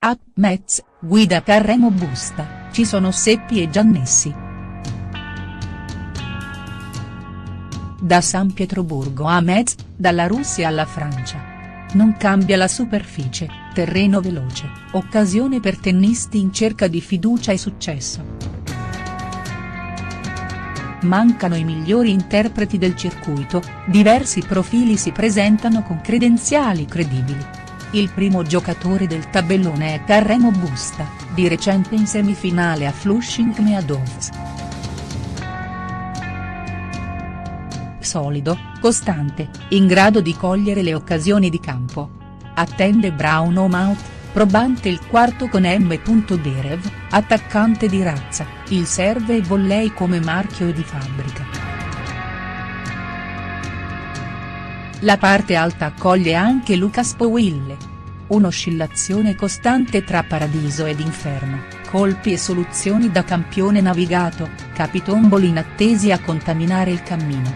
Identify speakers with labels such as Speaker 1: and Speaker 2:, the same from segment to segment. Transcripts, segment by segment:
Speaker 1: A. Metz, guida Carremo Busta, ci sono Seppi e Giannessi. Da San Pietroburgo a Metz, dalla Russia alla Francia. Non cambia la superficie, terreno veloce, occasione per tennisti in cerca di fiducia e successo. Mancano i migliori interpreti del circuito, diversi profili si presentano con credenziali credibili. Il primo giocatore del tabellone è Carremo Busta, di recente in semifinale a Flushing Meadows. solido, costante, in grado di cogliere le occasioni di campo. Attende Brown Mouth, probante il quarto con M. Derev, attaccante di razza, il serve e volley come marchio di fabbrica. La parte alta accoglie anche Lucas Powille. Un'oscillazione costante tra paradiso ed inferno, colpi e soluzioni da campione navigato, capitomboli inattesi a contaminare il cammino.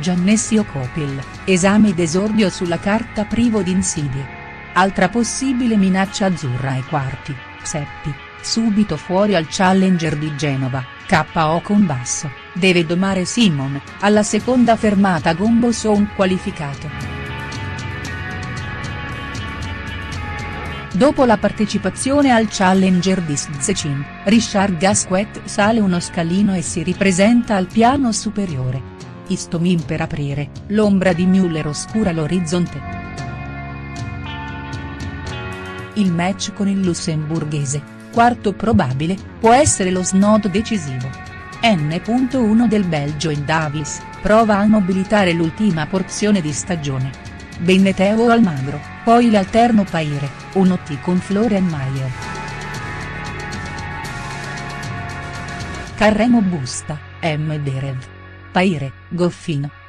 Speaker 1: Giannessio Copil, esame d'esordio sulla carta privo di insidie. Altra possibile minaccia azzurra ai quarti, Seppi, subito fuori al challenger di Genova, KO con basso, deve domare Simon, alla seconda fermata Gombo Son qualificato. Dopo la partecipazione al Challenger di Szczecin, Richard Gasquet sale uno scalino e si ripresenta al piano superiore. Istomin per aprire, l'ombra di Müller oscura l'orizzonte. Il match con il lussemburghese, quarto probabile, può essere lo snodo decisivo. N.1 del Belgio in Davis, prova a mobilitare l'ultima porzione di stagione. Benneteo Almagro, poi l'alterno Paire, un OT con Florian Mayer. Carremo Busta, M. Derev. Paire, Goffino.